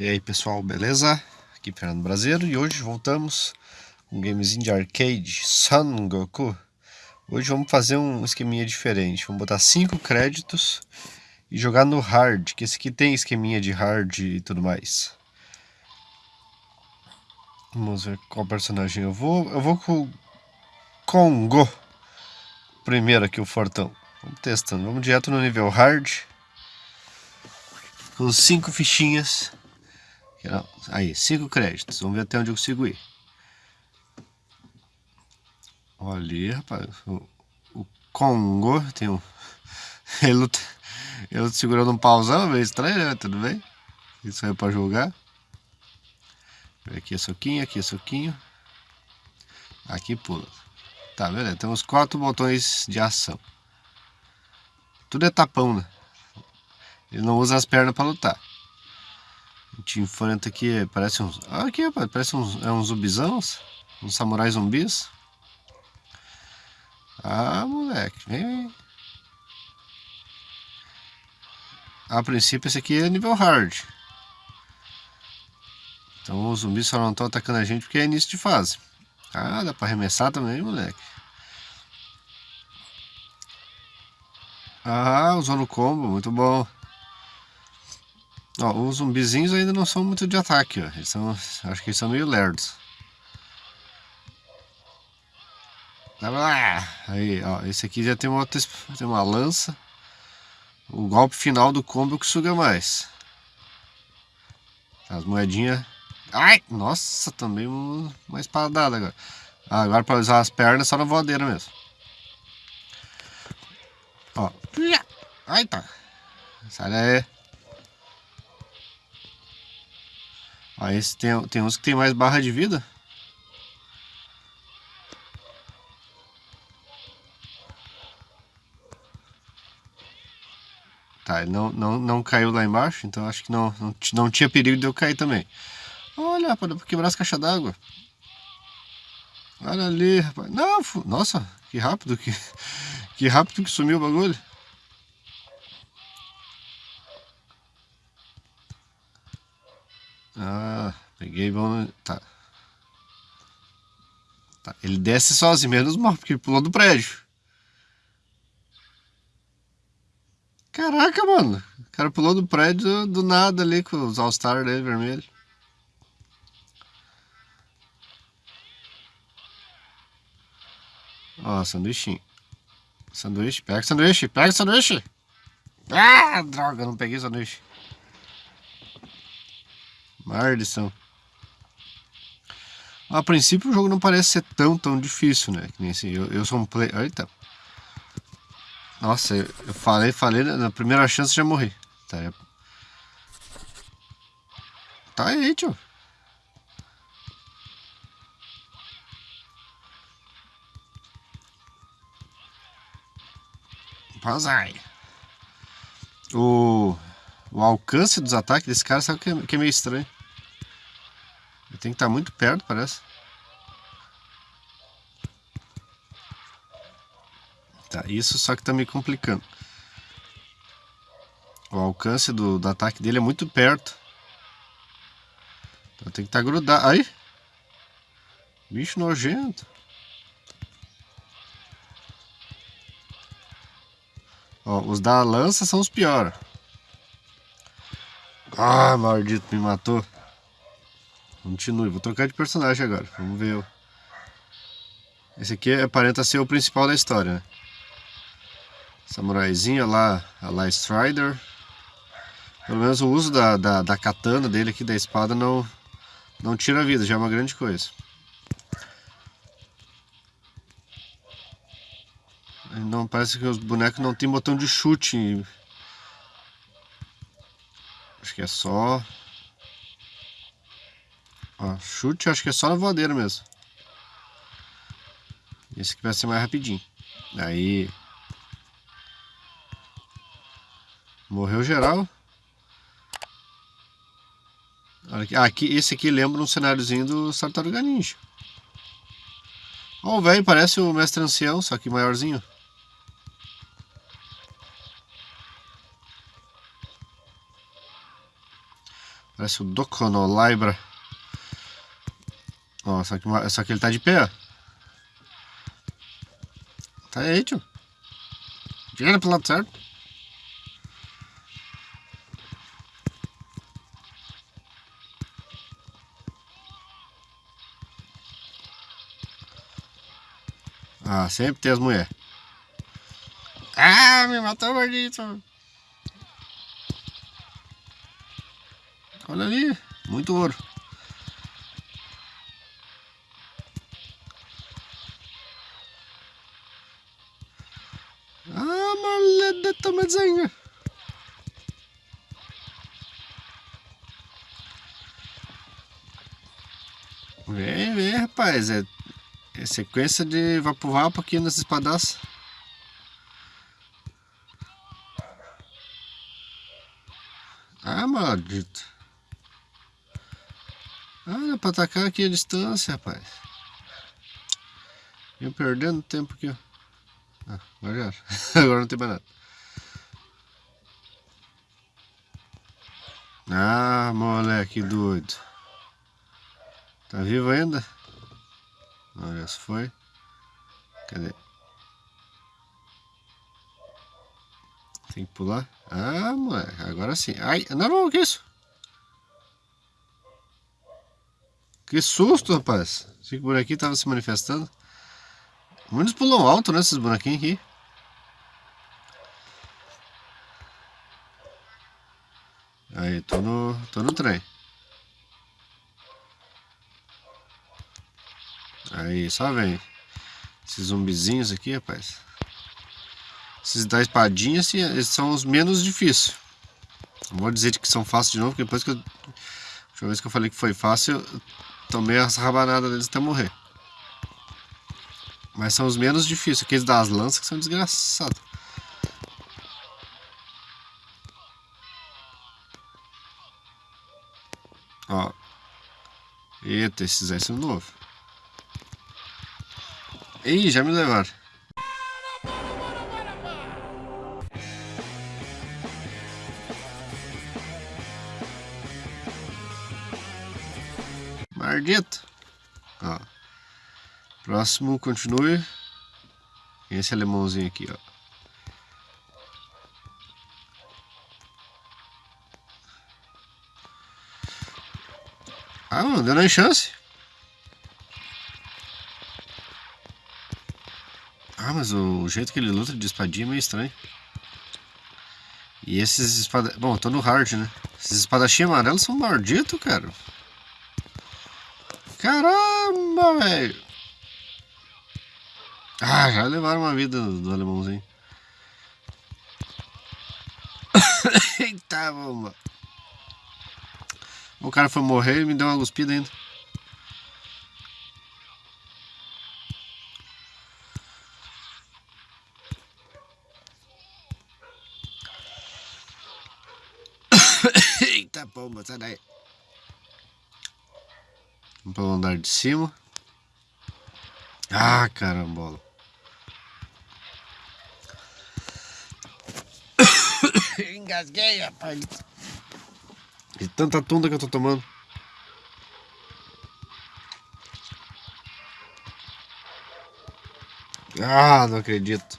E aí pessoal, beleza? Aqui é Fernando Brasileiro e hoje voltamos com um gamezinho de arcade Son Goku. Hoje vamos fazer um esqueminha diferente, vamos botar 5 créditos e jogar no hard, que esse aqui tem esqueminha de hard e tudo mais. Vamos ver qual personagem eu vou. Eu vou com o Congo. Primeiro aqui o Fortão. Vamos testando, vamos direto no nível hard. Com 5 fichinhas Aí, cinco créditos. Vamos ver até onde eu consigo ir. Olha ali, rapaz. O, o Congo tem um. Ele, ele segurando um pauzão, meio estranho, né? Tudo bem? Isso aí é pra jogar. Aqui é soquinho, aqui é soquinho. Aqui pula. Tá, beleza. Temos quatro botões de ação. Tudo é tapão, né? Ele não usa as pernas pra lutar. A gente enfrenta aqui, parece uns... Aqui, rapaz, parece uns, é uns zumbizãos. Uns samurais zumbis. Ah, moleque, vem, vem. A princípio esse aqui é nível hard. Então os zumbis só não estão atacando a gente porque é início de fase. Ah, dá pra arremessar também, moleque. Ah, usou no combo, muito bom. Ó, os zumbizinhos ainda não são muito de ataque, ó. Eles são, acho que eles são meio lerdos. Aí, ó, esse aqui já tem uma, outra, tem uma lança. O golpe final do combo que suga mais. As moedinhas... Ai! Nossa, também uma espadada agora. Ah, agora para usar as pernas só na voadeira mesmo. Ó. Ai, tá. Sai daí. Aí esse tem, tem uns que tem mais barra de vida. Tá, ele não, não, não caiu lá embaixo, então acho que não, não, não tinha perigo de eu cair também. Olha, para quebrar as caixas d'água. Olha ali, rapaz. Não, nossa, que rápido que, que rápido que sumiu o bagulho. Peguei, vamos... Tá. tá. Ele desce sozinho, menos mal, porque ele pulou do prédio. Caraca, mano. O cara pulou do prédio do nada ali com os All-Star dele vermelho. Ó, sanduichinho. Sanduíche, pega sanduíche, pega sanduíche. Ah, droga, não peguei sanduíche. Maldição. A princípio o jogo não parece ser tão, tão difícil, né? Que nem assim, eu, eu sou um play... Eita. Nossa, eu, falei, falei, na primeira chance já morri. Tá, tá aí, tio. Pazai. O, o alcance dos ataques desse cara, sabe que é, que é meio estranho. Tem que estar muito perto, parece. Tá, isso só que tá me complicando. O alcance do, do ataque dele é muito perto. Então tem que estar tá grudado. Aí! Bicho nojento. Ó, os da lança são os piores. Ah, maldito, me matou. Continue, vou trocar de personagem agora. Vamos ver. Esse aqui aparenta ser o principal da história, né? Samuraizinho, lá, a lá Strider. Pelo menos o uso da, da, da, katana dele aqui, da espada, não, não tira a vida, já é uma grande coisa. Não, parece que os bonecos não tem botão de chute. Acho que é só Ó, chute acho que é só na voadeira mesmo. Esse aqui vai ser mais rapidinho. Aí. Morreu geral. Ah, aqui, esse aqui lembra um cenáriozinho do Tartaruga Ninja. Ó, o velho parece o mestre ancião, só que maiorzinho. Parece o Doconolibra. Ó, só que, só que ele tá de pé, ó. Tá aí, tio. Vira pro lado certo. Ah, sempre tem as mulheres. Ah, me matou, gordito. Olha ali, muito ouro. Rapaz. É, é sequência de vapo-vapo aqui nas espadas. Ah, maldito. Ah, dá pra atacar aqui a distância, rapaz. Eu perdendo tempo aqui, ó. Ah, agora já. agora não tem mais nada. Ah, moleque doido. Tá vivo ainda? Olha, se foi. Cadê? Tem que pular. Ah, moleque, agora sim. Ai, não, o que é isso? Que susto, rapaz. Esse bonequinho tava se manifestando. Muitos pulam alto, né, esses bonequinhos aqui. Só vem. Esses zumbizinhos aqui, rapaz. Esses da espadinha, assim, são os menos difíceis. Não vou dizer que são fáceis de novo, porque depois que eu... A última vez que eu falei que foi fácil, tomei as rabanadas deles até morrer. Mas são os menos difíceis. Aqueles das lanças que são desgraçados. Ó. Eita, esses aí são novos. Ih, já me levaram. Maldito. Ó. Próximo, continue. Esse alemãozinho aqui, ó. Ah, não deu nem chance. Mas o jeito que ele luta de espadinha é meio estranho. E esses espada... Bom, tô no hard, né? Esses espadachinhos amarelos são malditos, cara. Caramba, velho. Ah, já levaram uma vida do, do alemãozinho. Eita, bomba. O cara foi morrer e me deu uma cuspida ainda. Pomba, sai daí. Vamos pelo andar de cima. Ah, carambola. Engasguei, rapaz. De tanta tunda que eu tô tomando. Ah, não acredito.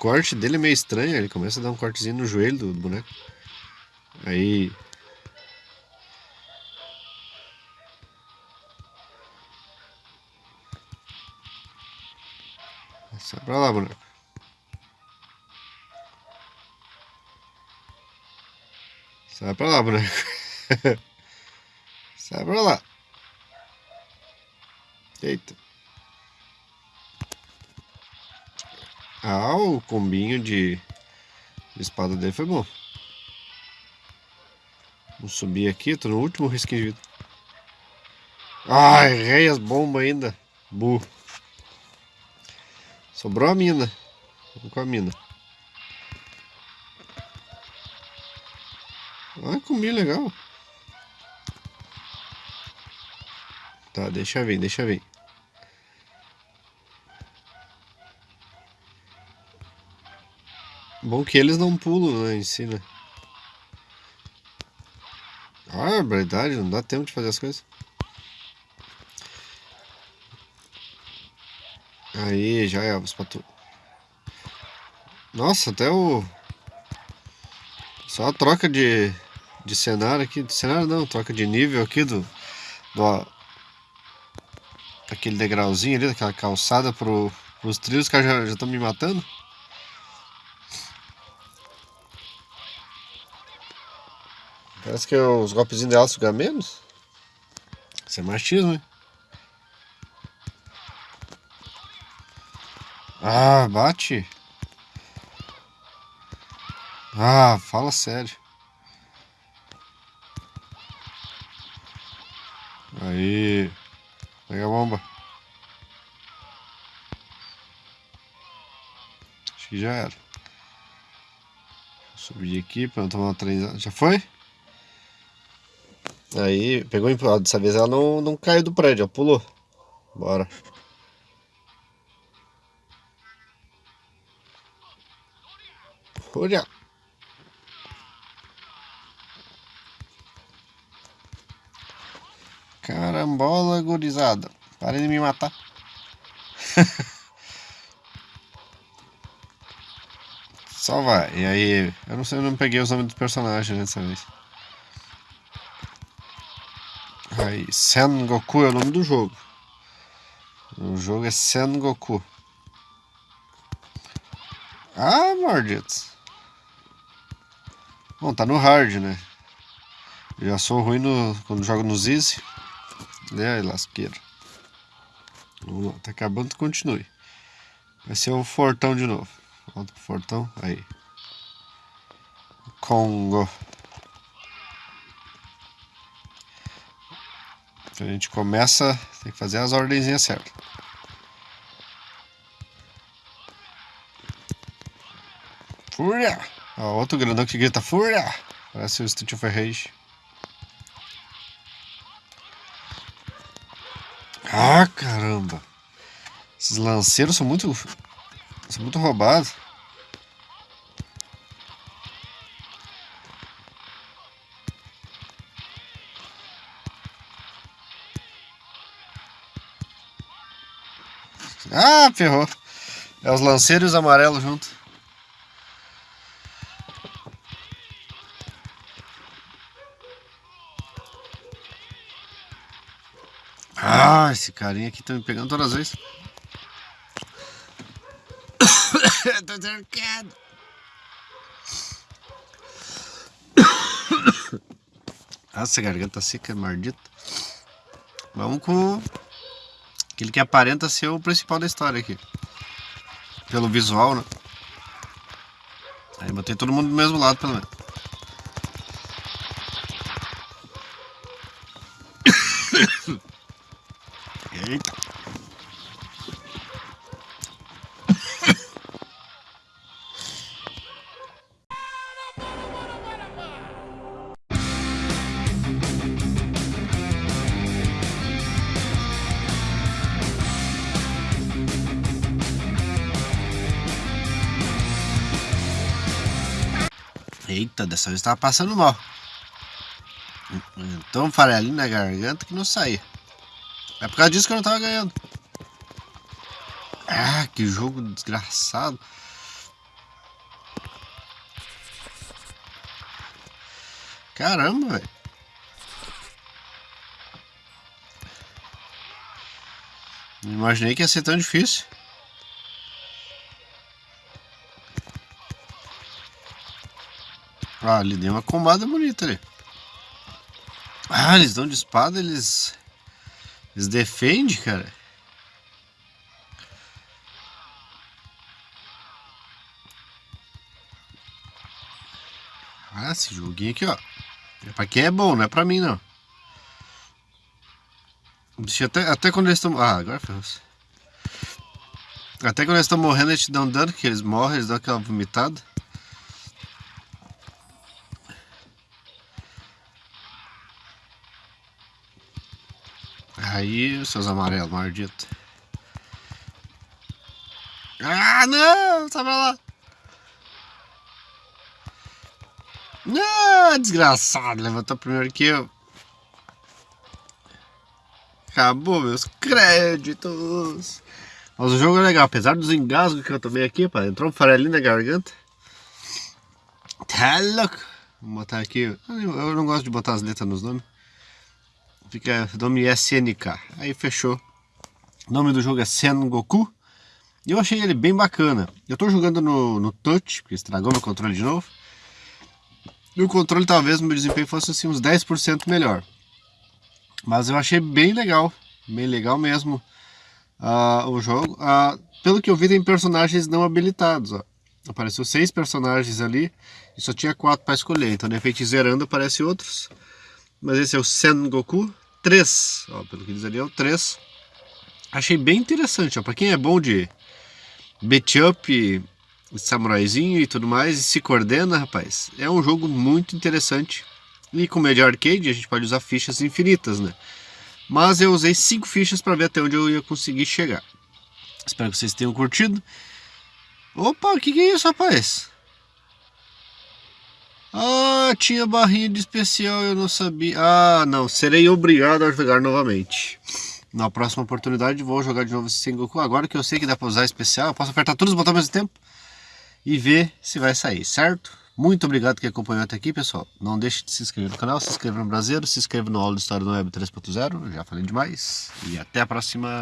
Corte dele é meio estranho, ele começa a dar um cortezinho no joelho do, do boneco. Aí Sai pra lá, boneco. Sai pra lá, boneco. Sai pra lá. Eita. Ah, o combinho de, de espada dele foi bom. Vou subir aqui, tô no último risquinho de vida. Ai, errei as bombas ainda. Burro. Sobrou a mina. Vamos com a mina. Ah, comi legal. Tá, deixa vir, deixa vir. Bom que eles não pulam, né, em si, né? Ah, verdade, não dá tempo de fazer as coisas. Aí, já é, os patu. Nossa, até o... Só a troca de, de cenário aqui, de cenário não, troca de nível aqui do... do aquele degrauzinho ali, daquela calçada pro, pros trilhos, que já estão me matando. Parece que os golpezinhos dela sugar menos. Isso é machismo, hein? Ah, bate. Ah, fala sério. Aí. Pega a bomba. Acho que já era. Subir aqui para não tomar treinada. Já foi? Aí, pegou empurrado. Dessa vez ela não, não caiu do prédio, ela pulou. Bora. Olha. Carambola gurizada. Parem de me matar. Só vai. E aí, eu não sei, eu não peguei os nomes dos personagens dessa vez. Aí, Sen Goku é o nome do jogo. O jogo é Sen Goku. Ah, mordidos. Bom, tá no hard, né? já sou ruim no, quando jogo nos easy. Né, lasqueiro. Vamos lá, tá acabando, continue. Vai ser o fortão de novo. Volta pro fortão, aí. Congo. A gente começa, tem que fazer as ordenzinhas certas. Fúria! Ó, outro grandão que grita Fúria! Parece o Street of Rage. Ah, caramba! Esses lanceiros são muito... São muito roubados. Ferrou. É os lanceiros amarelos junto. Ah, esse carinha aqui tá me pegando todas as vezes. Tô cercado. Nossa, garganta seca, maldita. Vamos com Aquele que aparenta ser o principal da história aqui. Pelo visual, né? Aí botei todo mundo do mesmo lado, pelo menos. Dessa vez tava passando mal. Então farelinho na garganta que não saía. É por causa disso que eu não tava ganhando. Ah, que jogo desgraçado. Caramba, velho. Imaginei que ia ser tão difícil. Ah, ali deu uma combada bonita ali. Ah, eles dão de espada, eles... Eles defendem, cara. Ah, esse joguinho aqui, ó. É pra quem é bom, não é pra mim, não. Até, até quando eles estão... Ah, agora ferrou. Até quando eles estão morrendo, eles te dão dano, que eles morrem, eles dão aquela vomitada. Aí, seus amarelos, maldito. Ah, não! Sai pra lá! Ah, desgraçado, levantou primeiro que eu. Acabou meus créditos. Mas o jogo é legal, apesar dos engasgos que eu tomei aqui, pá, entrou um farelinho na garganta. Tá louco. Vou botar aqui, eu não gosto de botar as letras nos nomes. Fica nome SNK. Aí fechou. O nome do jogo é Sengoku. E eu achei ele bem bacana. Eu tô jogando no, no touch, porque estragou meu controle de novo. E o controle talvez meu desempenho fosse assim uns 10% melhor. Mas eu achei bem legal, bem legal mesmo uh, o jogo. Uh, pelo que eu vi tem personagens não habilitados, ó. Apareceu seis personagens ali e só tinha quatro para escolher. Então de repente zerando aparece outros. Mas esse é o Sengoku 3, ó, pelo que diz ali é o 3. Achei bem interessante, para quem é bom de beat up, samuraizinho e tudo mais, e se coordena, rapaz, é um jogo muito interessante. E como é de arcade, a gente pode usar fichas infinitas, né? Mas eu usei cinco fichas para ver até onde eu ia conseguir chegar. Espero que vocês tenham curtido. Opa, o que, que é isso, rapaz? Ah, tinha barrinha de especial, eu não sabia. Ah, não, serei obrigado a jogar novamente. Na próxima oportunidade vou jogar de novo esse Sengoku. Agora que eu sei que dá para usar especial, eu posso apertar todos os botões ao mesmo tempo e ver se vai sair, certo? Muito obrigado que acompanhou até aqui, pessoal. Não deixe de se inscrever no canal, se inscreva no Brasileiro, se inscreva no Aula de História do Web 3.0. Já falei demais. E até a próxima.